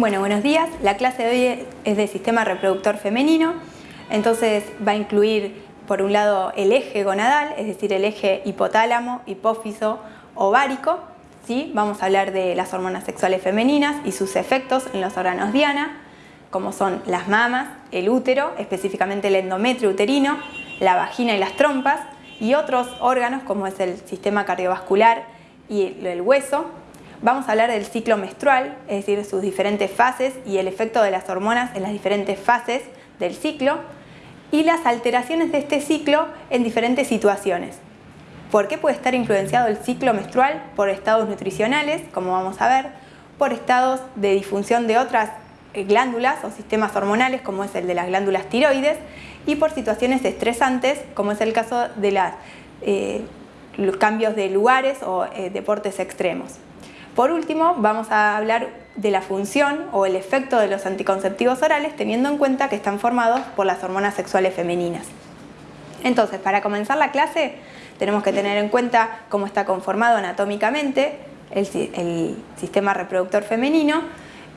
Bueno, buenos días. La clase de hoy es de sistema reproductor femenino, entonces va a incluir por un lado el eje gonadal, es decir, el eje hipotálamo, hipófiso, ovárico. ¿sí? Vamos a hablar de las hormonas sexuales femeninas y sus efectos en los órganos diana, como son las mamas, el útero, específicamente el endometrio uterino, la vagina y las trompas, y otros órganos como es el sistema cardiovascular y el hueso, Vamos a hablar del ciclo menstrual, es decir, sus diferentes fases y el efecto de las hormonas en las diferentes fases del ciclo y las alteraciones de este ciclo en diferentes situaciones. ¿Por qué puede estar influenciado el ciclo menstrual? Por estados nutricionales, como vamos a ver, por estados de disfunción de otras eh, glándulas o sistemas hormonales, como es el de las glándulas tiroides, y por situaciones estresantes, como es el caso de los eh, cambios de lugares o eh, deportes extremos. Por último, vamos a hablar de la función o el efecto de los anticonceptivos orales teniendo en cuenta que están formados por las hormonas sexuales femeninas. Entonces, para comenzar la clase tenemos que tener en cuenta cómo está conformado anatómicamente el, sistema reproductor femenino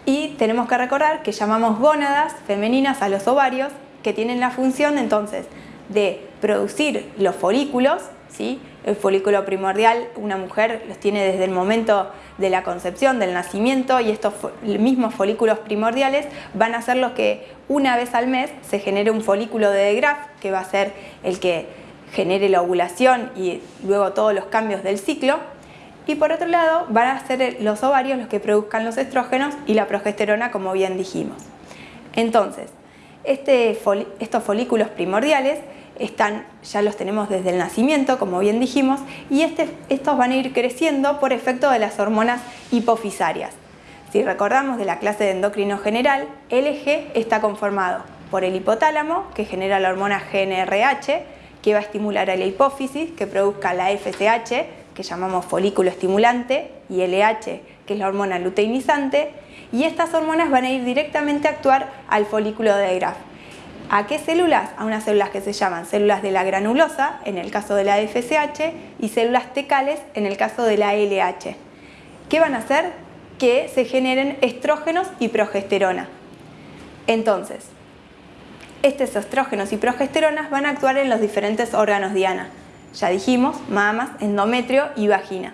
y tenemos que recordar que llamamos gónadas femeninas a los ovarios que tienen la función entonces de producir los folículos, ¿sí? el folículo primordial una mujer los tiene desde el momento de la concepción, del nacimiento y estos mismos folículos primordiales van a ser los que una vez al mes se genere un folículo de De que va a ser el que genere la ovulación y luego todos los cambios del ciclo y por otro lado van a ser los ovarios los que produzcan los estrógenos y la progesterona como bien dijimos. Entonces, este estos folículos primordiales están, ya los tenemos desde el nacimiento, como bien dijimos, y este, estos van a ir creciendo por efecto de las hormonas hipofisarias. Si recordamos de la clase de endocrino general, el eje está conformado por el hipotálamo, que genera la hormona GNRH, que va a estimular a la hipófisis, que produzca la FSH, que llamamos folículo estimulante, y LH, que es la hormona luteinizante, y estas hormonas van a ir directamente a actuar al folículo de Graf ¿A qué células? A unas células que se llaman células de la granulosa, en el caso de la FSH, y células tecales, en el caso de la LH. ¿Qué van a hacer? Que se generen estrógenos y progesterona. Entonces, estos estrógenos y progesteronas van a actuar en los diferentes órganos diana. Ya dijimos, mamas, endometrio y vagina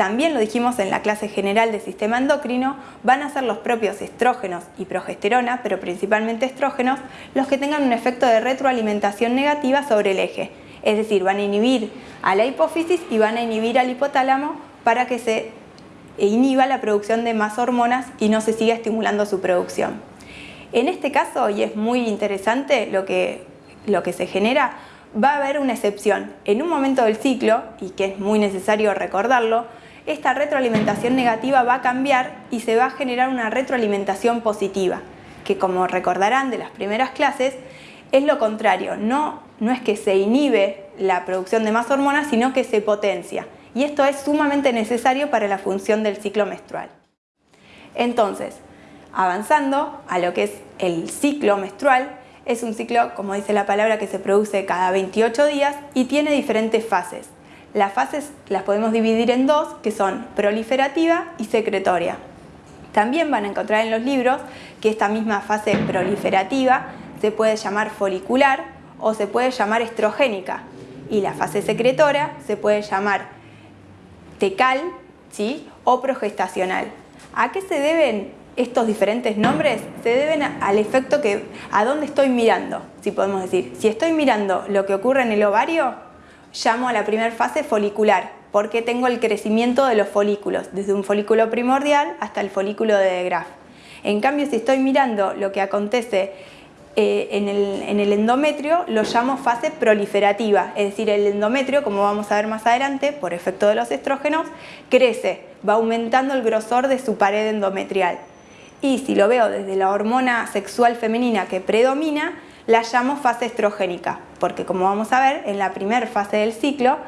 también lo dijimos en la clase general del sistema endocrino, van a ser los propios estrógenos y progesterona, pero principalmente estrógenos, los que tengan un efecto de retroalimentación negativa sobre el eje. Es decir, van a inhibir a la hipófisis y van a inhibir al hipotálamo para que se inhiba la producción de más hormonas y no se siga estimulando su producción. En este caso, y es muy interesante lo que, lo que se genera, va a haber una excepción. En un momento del ciclo, y que es muy necesario recordarlo, esta retroalimentación negativa va a cambiar y se va a generar una retroalimentación positiva, que como recordarán de las primeras clases, es lo contrario, no, no es que se inhibe la producción de más hormonas, sino que se potencia. Y esto es sumamente necesario para la función del ciclo menstrual. Entonces, avanzando a lo que es el ciclo menstrual, es un ciclo, como dice la palabra, que se produce cada 28 días y tiene diferentes fases. Las fases las podemos dividir en dos, que son proliferativa y secretoria. También van a encontrar en los libros que esta misma fase proliferativa se puede llamar folicular o se puede llamar estrogénica y la fase secretora se puede llamar tecal ¿sí? o progestacional. ¿A qué se deben estos diferentes nombres? Se deben al efecto que a dónde estoy mirando, si podemos decir. Si estoy mirando lo que ocurre en el ovario, llamo a la primera fase folicular, porque tengo el crecimiento de los folículos, desde un folículo primordial hasta el folículo de Graaf. En cambio, si estoy mirando lo que acontece eh, en, el, en, el, endometrio, lo llamo fase proliferativa, es decir, el endometrio, como vamos a ver más adelante, por efecto de los estrógenos, crece, va aumentando el grosor de su pared endometrial. Y si lo veo desde la hormona sexual femenina que predomina, la llamo fase estrogénica, porque como vamos a ver, en la primera fase del ciclo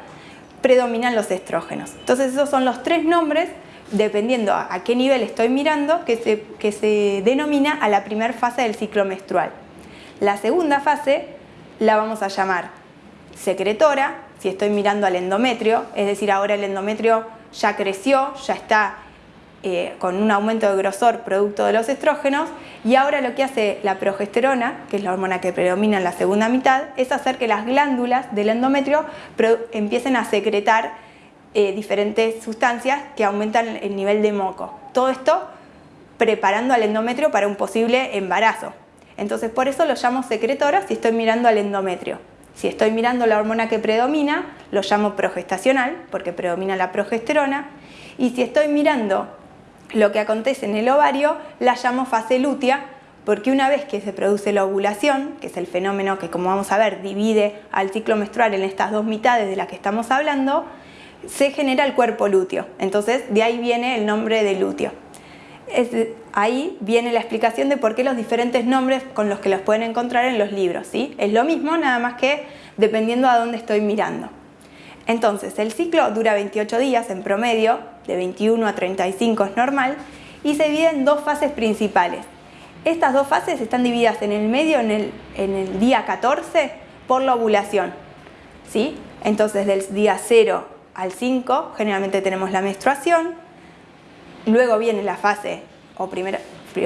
predominan los estrógenos. Entonces esos son los tres nombres, dependiendo a qué nivel estoy mirando, que se, que se denomina a la primera fase del ciclo menstrual. La segunda fase la vamos a llamar secretora, si estoy mirando al endometrio, es decir, ahora el endometrio ya creció, ya está eh, con un aumento de grosor producto de los estrógenos y ahora lo que hace la progesterona, que es la hormona que predomina en la segunda mitad, es hacer que las glándulas del endometrio empiecen a secretar eh, diferentes sustancias que aumentan el nivel de moco. Todo esto preparando al endometrio para un posible embarazo. Entonces por eso lo llamo secretora si estoy mirando al endometrio. Si estoy mirando la hormona que predomina, lo llamo progestacional, porque predomina la progesterona. Y si estoy mirando lo que acontece en el ovario la llamo fase lútea porque una vez que se produce la ovulación, que es el fenómeno que como vamos a ver divide al ciclo menstrual en estas dos mitades de las que estamos hablando, se genera el cuerpo lúteo. Entonces de ahí viene el nombre de lúteo. ahí viene la explicación de por qué los diferentes nombres con los que los pueden encontrar en los libros. ¿sí? Es lo mismo, nada más que dependiendo a dónde estoy mirando. Entonces, el ciclo dura 28 días en promedio, de 21 a 35 es normal, y se divide en dos fases principales. Estas dos fases están divididas en el medio, en el, día 14, por la ovulación. ¿sí? Entonces, del día 0 al 5, generalmente tenemos la menstruación, luego viene la fase, o primera,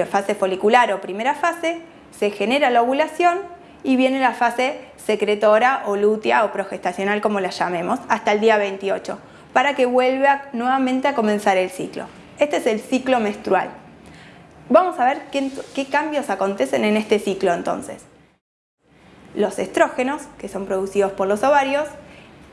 fase folicular o primera fase, se genera la ovulación y viene la fase secretora o lútea o progestacional como la llamemos, hasta el día 28, para que vuelva nuevamente a comenzar el ciclo. Este es el ciclo menstrual. Vamos a ver qué, cambios acontecen en este ciclo entonces. Los estrógenos, que son producidos por los ovarios,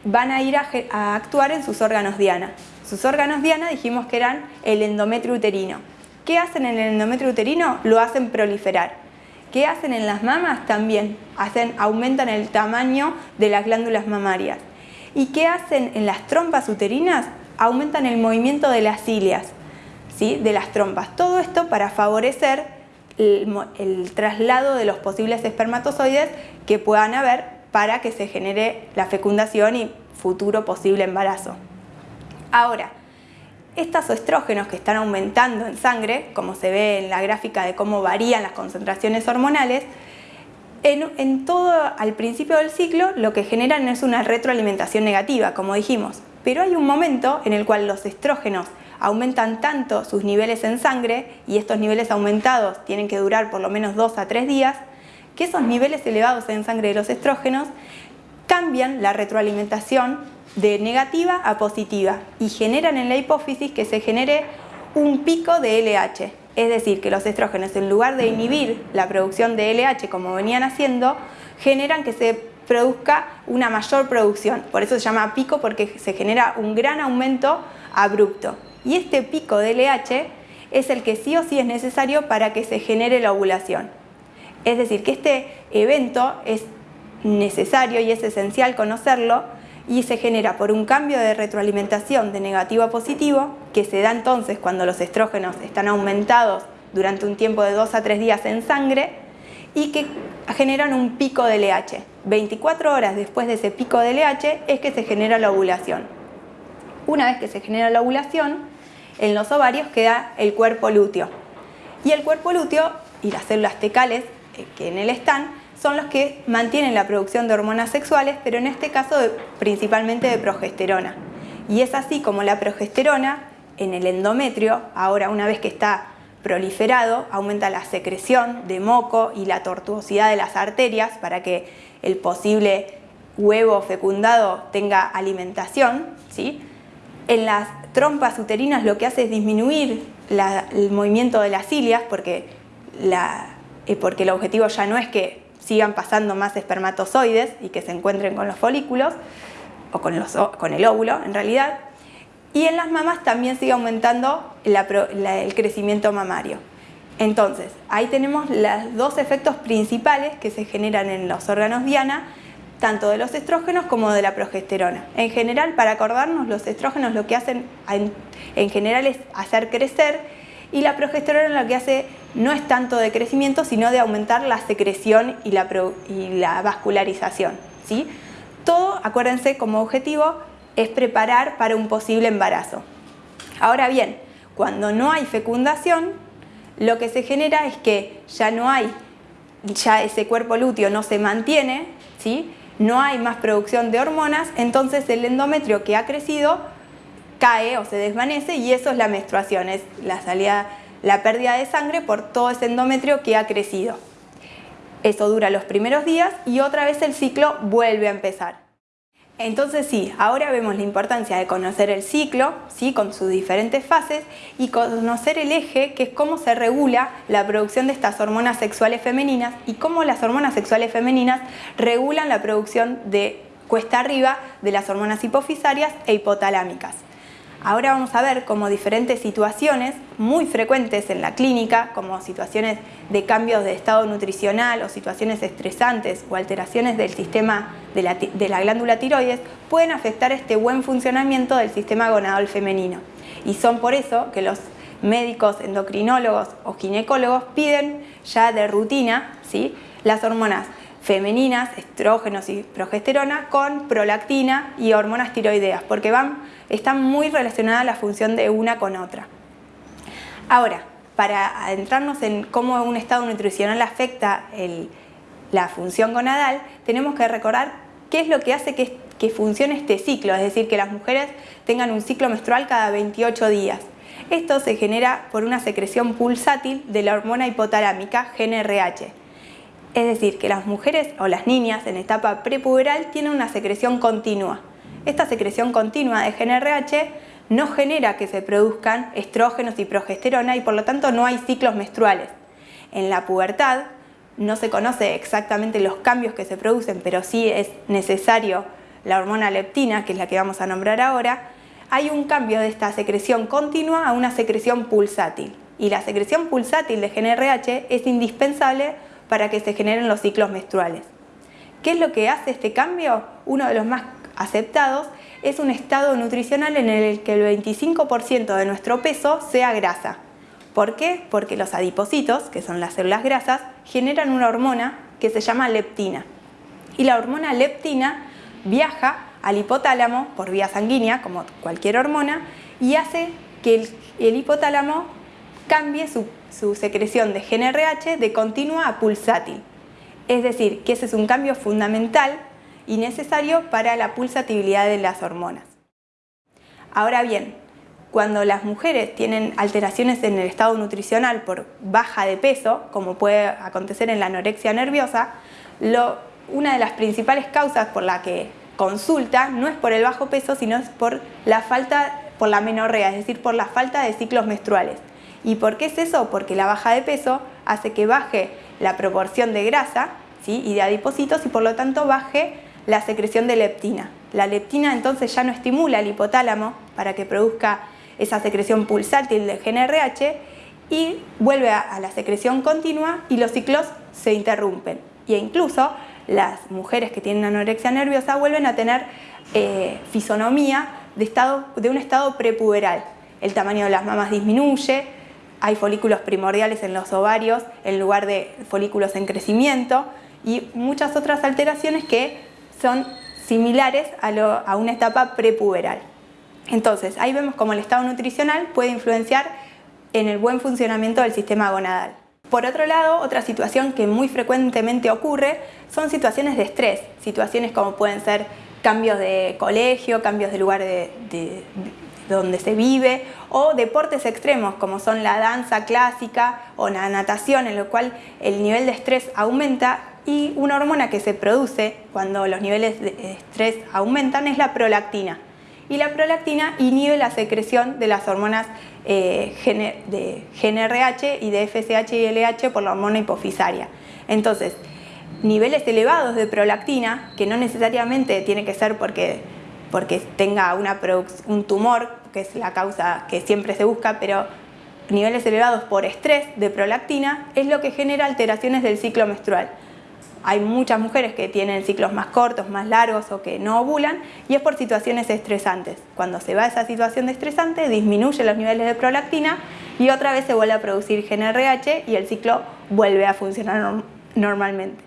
van a ir a, a actuar en sus órganos diana. Sus órganos diana dijimos que eran el endometrio uterino. ¿Qué hacen en el endometrio uterino? Lo hacen proliferar. ¿Qué hacen en las mamas? También hacen, aumentan el tamaño de las glándulas mamarias. ¿Y qué hacen en las trompas uterinas? Aumentan el movimiento de las cilias, ¿sí? de las trompas. Todo esto para favorecer el, traslado de los posibles espermatozoides que puedan haber para que se genere la fecundación y futuro posible embarazo. Ahora, estos estrógenos que están aumentando en sangre, como se ve en la gráfica de cómo varían las concentraciones hormonales, en, todo al principio del ciclo lo que generan es una retroalimentación negativa, como dijimos. Pero hay un momento en el cual los estrógenos aumentan tanto sus niveles en sangre y estos niveles aumentados tienen que durar por lo menos 2 a 3 días, que esos niveles elevados en sangre de los estrógenos cambian la retroalimentación de negativa a positiva y generan en la hipófisis que se genere un pico de LH. Es decir, que los estrógenos en lugar de inhibir la producción de LH como venían haciendo, generan que se produzca una mayor producción. Por eso se llama pico porque se genera un gran aumento abrupto. Y este pico de LH es el que sí o sí es necesario para que se genere la ovulación. Es decir, que este evento es necesario y es esencial conocerlo y se genera por un cambio de retroalimentación de negativo a positivo que se da entonces cuando los estrógenos están aumentados durante un tiempo de 2 a 3 días en sangre y que generan un pico de LH. 24 horas después de ese pico de LH es que se genera la ovulación. Una vez que se genera la ovulación, en los ovarios queda el cuerpo lúteo. Y el cuerpo lúteo y las células tecales eh, que en él están son los que mantienen la producción de hormonas sexuales, pero en este caso principalmente de progesterona. Y es así como la progesterona en el endometrio, ahora una vez que está proliferado, aumenta la secreción de moco y la tortuosidad de las arterias para que el posible huevo fecundado tenga alimentación. ¿sí? En las trompas uterinas lo que hace es disminuir el movimiento de las cilias porque, eh, porque el objetivo ya no es que sigan pasando más espermatozoides y que se encuentren con los folículos, o con, los, el óvulo en realidad, y en las mamas también sigue aumentando el crecimiento mamario. Entonces, ahí tenemos los dos efectos principales que se generan en los órganos diana, tanto de los estrógenos como de la progesterona. En general, para acordarnos, los estrógenos lo que hacen en general es hacer crecer y la progesterona lo que hace no es tanto de crecimiento, sino de aumentar la secreción y la, vascularización. ¿sí? Todo, acuérdense, como objetivo es preparar para un posible embarazo. Ahora bien, cuando no hay fecundación, lo que se genera es que ya no hay, ya ese cuerpo lúteo no se mantiene, ¿sí? no hay más producción de hormonas, entonces el endometrio que ha crecido cae o se desvanece y eso es la menstruación, es la salida, la pérdida de sangre por todo ese endometrio que ha crecido. Eso dura los primeros días y otra vez el ciclo vuelve a empezar. Entonces sí, ahora vemos la importancia de conocer el ciclo, ¿sí? con sus diferentes fases, y conocer el eje, que es cómo se regula la producción de estas hormonas sexuales femeninas y cómo las hormonas sexuales femeninas regulan la producción de cuesta arriba de las hormonas hipofisarias e hipotalámicas. Ahora vamos a ver cómo diferentes situaciones muy frecuentes en la clínica, como situaciones de cambios de estado nutricional o situaciones estresantes o alteraciones del sistema de la, glándula tiroides, pueden afectar este buen funcionamiento del sistema gonadal femenino. Y son por eso que los médicos endocrinólogos o ginecólogos piden ya de rutina ¿sí? las hormonas femeninas, estrógenos y progesterona, con prolactina y hormonas tiroideas, porque van, están muy relacionadas la función de una con otra. Ahora, para adentrarnos en cómo un estado nutricional afecta la función gonadal, tenemos que recordar qué es lo que hace que, que funcione este ciclo, es decir, que las mujeres tengan un ciclo menstrual cada 28 días. Esto se genera por una secreción pulsátil de la hormona hipotalámica GNRH es decir, que las mujeres o las niñas en etapa prepuberal tienen una secreción continua. Esta secreción continua de GNRH no genera que se produzcan estrógenos y progesterona y por lo tanto no hay ciclos menstruales. En la pubertad no se conoce exactamente los cambios que se producen, pero sí es necesario la hormona leptina, que es la que vamos a nombrar ahora, hay un cambio de esta secreción continua a una secreción pulsátil. Y la secreción pulsátil de GNRH es indispensable para que se generen los ciclos menstruales. ¿Qué es lo que hace este cambio? Uno de los más aceptados es un estado nutricional en el que el 25% de nuestro peso sea grasa. ¿Por qué? Porque los adipocitos, que son las células grasas, generan una hormona que se llama leptina. Y la hormona leptina viaja al hipotálamo por vía sanguínea, como cualquier hormona, y hace que el, hipotálamo cambie su su secreción de GNRH de continua a pulsátil. Es decir, que ese es un cambio fundamental y necesario para la pulsatibilidad de las hormonas. Ahora bien, cuando las mujeres tienen alteraciones en el estado nutricional por baja de peso, como puede acontecer en la anorexia nerviosa, una de las principales causas por la que consulta no es por el bajo peso, sino es por la falta, por la menorrea, es decir, por la falta de ciclos menstruales. ¿Y por qué es eso? Porque la baja de peso hace que baje la proporción de grasa ¿sí? y de adipocitos y por lo tanto baje la secreción de leptina. La leptina entonces ya no estimula el hipotálamo para que produzca esa secreción pulsátil de GNRH y vuelve a, la secreción continua y los ciclos se interrumpen. E incluso las mujeres que tienen anorexia nerviosa vuelven a tener eh, fisonomía de, estado, de un estado prepuberal. El tamaño de las mamas disminuye, hay folículos primordiales en los ovarios en lugar de folículos en crecimiento y muchas otras alteraciones que son similares a, una etapa prepuberal. Entonces, ahí vemos cómo el estado nutricional puede influenciar en el buen funcionamiento del sistema gonadal. Por otro lado, otra situación que muy frecuentemente ocurre son situaciones de estrés, situaciones como pueden ser cambios de colegio, cambios de lugar de, donde se vive, o deportes extremos como son la danza clásica o la natación, en lo cual el nivel de estrés aumenta y una hormona que se produce cuando los niveles de estrés aumentan es la prolactina. Y la prolactina inhibe la secreción de las hormonas eh, de GNRH y de FSH y LH por la hormona hipofisaria. Entonces, niveles elevados de prolactina, que no necesariamente tiene que ser porque porque tenga un tumor, que es la causa que siempre se busca, pero niveles elevados por estrés de prolactina es lo que genera alteraciones del ciclo menstrual. Hay muchas mujeres que tienen ciclos más cortos, más largos o que no ovulan y es por situaciones estresantes. Cuando se va esa situación de estresante disminuye los niveles de prolactina y otra vez se vuelve a producir GNRH y el ciclo vuelve a funcionar normalmente.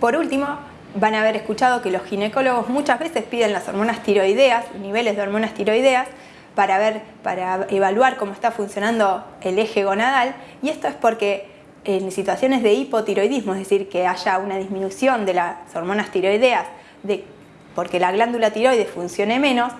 Por último, van a haber escuchado que los ginecólogos muchas veces piden las hormonas tiroideas, niveles de hormonas tiroideas, para, ver, para evaluar cómo está funcionando el eje gonadal y esto es porque en situaciones de hipotiroidismo, es decir, que haya una disminución de las hormonas tiroideas de, porque la glándula tiroides funcione menos,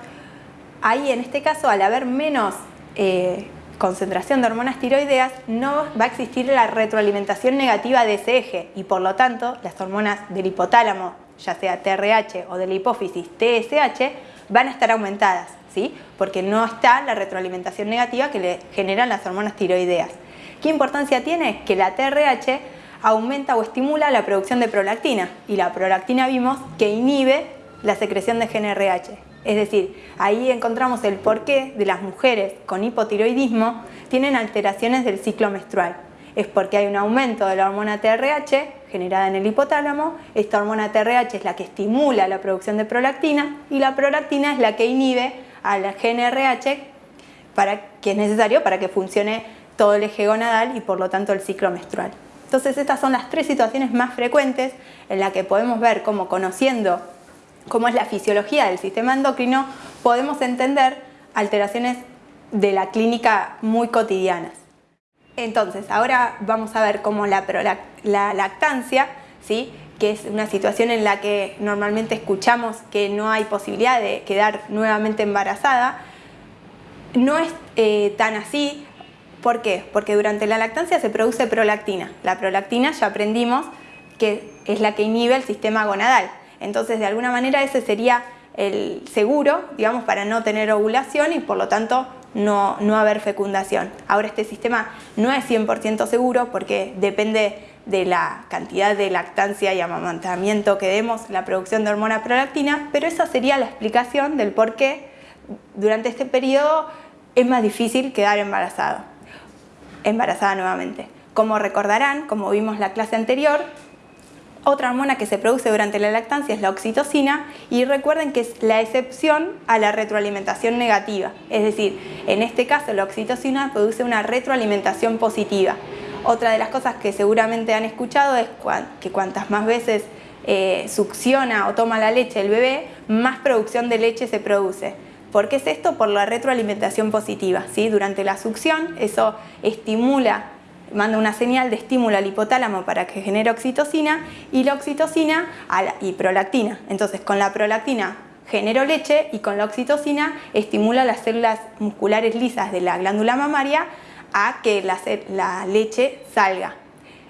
ahí en este caso, al haber menos eh, concentración de hormonas tiroideas, no va a existir la retroalimentación negativa de ese eje y por lo tanto las hormonas del hipotálamo, ya sea TRH o de la hipófisis TSH, van a estar aumentadas, ¿sí? porque no está la retroalimentación negativa que le generan las hormonas tiroideas. ¿Qué importancia tiene? Que la TRH aumenta o estimula la producción de prolactina y la prolactina vimos que inhibe la secreción de GNRH. Es decir, ahí encontramos el porqué de las mujeres con hipotiroidismo tienen alteraciones del ciclo menstrual. Es porque hay un aumento de la hormona TRH generada en el hipotálamo. Esta hormona TRH es la que estimula la producción de prolactina y la prolactina es la que inhibe a la GNRH para, que es necesario para que funcione todo el eje gonadal y por lo tanto el ciclo menstrual. Entonces estas son las tres situaciones más frecuentes en las que podemos ver cómo conociendo cómo es la fisiología del sistema endocrino, podemos entender alteraciones de la clínica muy cotidianas. Entonces, ahora vamos a ver cómo la, la lactancia, ¿sí? que es una situación en la que normalmente escuchamos que no hay posibilidad de quedar nuevamente embarazada, no es eh, tan así. ¿Por qué? Porque durante la lactancia se produce prolactina. La prolactina ya aprendimos que es la que inhibe el sistema gonadal. Entonces, de alguna manera ese sería el seguro, digamos, para no tener ovulación y por lo tanto no, no haber fecundación. Ahora este sistema no es 100% seguro porque depende de la cantidad de lactancia y amamantamiento que demos, la producción de hormona prolactina, pero esa sería la explicación del por qué durante este periodo es más difícil quedar embarazado, embarazada nuevamente. Como recordarán, como vimos la clase anterior, otra hormona que se produce durante la lactancia es la oxitocina y recuerden que es la excepción a la retroalimentación negativa. Es decir, en este caso la oxitocina produce una retroalimentación positiva. Otra de las cosas que seguramente han escuchado es que cuantas más veces eh, succiona o toma la leche el bebé, más producción de leche se produce. ¿Por qué es esto? Por la retroalimentación positiva. ¿sí? Durante la succión eso estimula manda una señal de estímulo al hipotálamo para que genere oxitocina y la oxitocina y prolactina. Entonces con la prolactina genero leche y con la oxitocina estimula las células musculares lisas de la glándula mamaria a que la, la leche salga.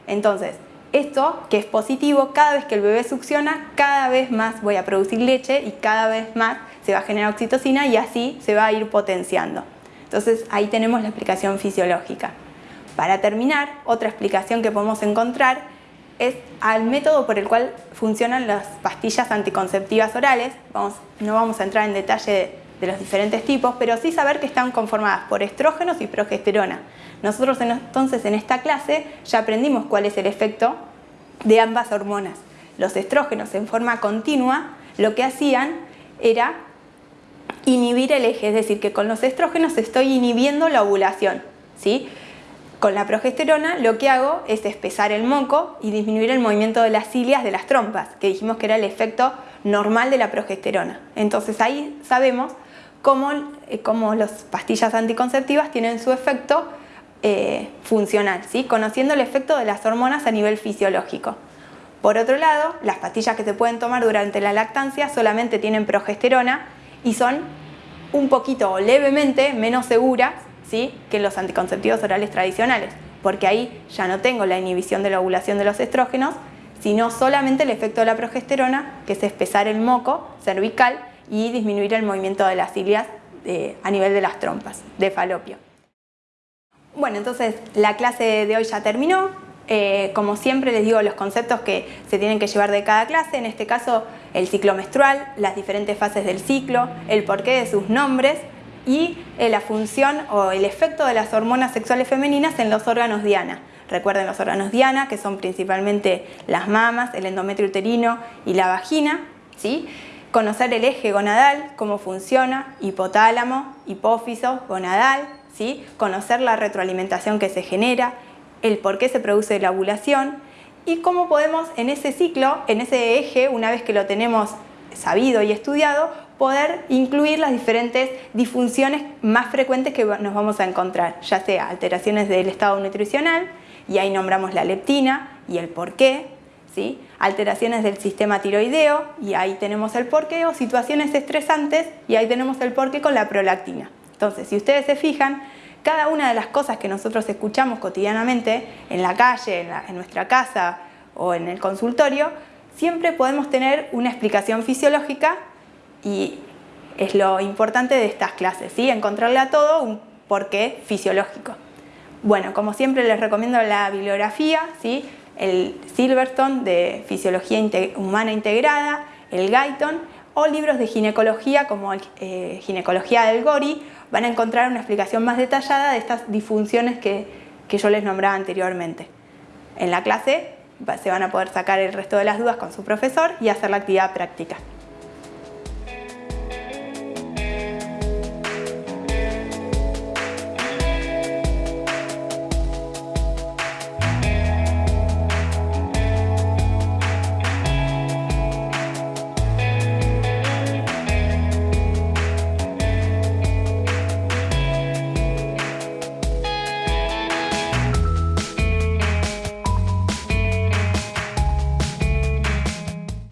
Entonces, esto que es positivo, cada vez que el bebé succiona, cada vez más voy a producir leche y cada vez más se va a generar oxitocina y así se va a ir potenciando. Entonces ahí tenemos la explicación fisiológica. Para terminar, otra explicación que podemos encontrar es al método por el cual funcionan las pastillas anticonceptivas orales. no vamos a entrar en detalle de los diferentes tipos, pero sí saber que están conformadas por estrógenos y progesterona. Nosotros entonces en esta clase ya aprendimos cuál es el efecto de ambas hormonas. Los estrógenos en forma continua lo que hacían era inhibir el eje, es decir, que con los estrógenos estoy inhibiendo la ovulación. ¿sí? Con la progesterona lo que hago es espesar el moco y disminuir el movimiento de las cilias de las trompas, que dijimos que era el efecto normal de la progesterona. Entonces ahí sabemos cómo, eh, las pastillas anticonceptivas tienen su efecto eh, funcional, ¿sí? conociendo el efecto de las hormonas a nivel fisiológico. Por otro lado, las pastillas que se pueden tomar durante la lactancia solamente tienen progesterona y son un poquito o levemente menos seguras ¿sí? que los anticonceptivos orales tradicionales, porque ahí ya no tengo la inhibición de la ovulación de los estrógenos, sino solamente el efecto de la progesterona, que es espesar el moco cervical y disminuir el movimiento de las cilias eh, a nivel de las trompas de falopio. Bueno, entonces la clase de hoy ya terminó. Eh, como siempre les digo los conceptos que se tienen que llevar de cada clase, en este caso el ciclo menstrual, las diferentes fases del ciclo, el porqué de sus nombres y eh, la función o el efecto de las hormonas sexuales femeninas en los órganos diana. Recuerden los órganos diana, que son principalmente las mamas, el endometrio uterino y la vagina. ¿sí? Conocer el eje gonadal, cómo funciona, hipotálamo, hipófiso, gonadal. ¿sí? Conocer la retroalimentación que se genera, el por qué se produce la ovulación y cómo podemos en ese ciclo, en ese eje, una vez que lo tenemos sabido y estudiado, poder incluir las diferentes disfunciones más frecuentes que nos vamos a encontrar, ya sea alteraciones del estado nutricional, y ahí nombramos la leptina y el por qué, ¿sí? alteraciones del sistema tiroideo, y ahí tenemos el porqué, o situaciones estresantes, y ahí tenemos el porqué con la prolactina. Entonces, si ustedes se fijan, cada una de las cosas que nosotros escuchamos cotidianamente en la calle, en, nuestra casa o en el consultorio, siempre podemos tener una explicación fisiológica y es lo importante de estas clases, ¿sí? encontrarle a todo un porqué fisiológico. Bueno, como siempre les recomiendo la bibliografía, ¿sí? el Silverstone de Fisiología Humana Integrada, el Guyton o libros de ginecología como eh, Ginecología del Gori, van a encontrar una explicación más detallada de estas disfunciones que, que yo les nombraba anteriormente. En la clase se van a poder sacar el resto de las dudas con su profesor y hacer la actividad práctica.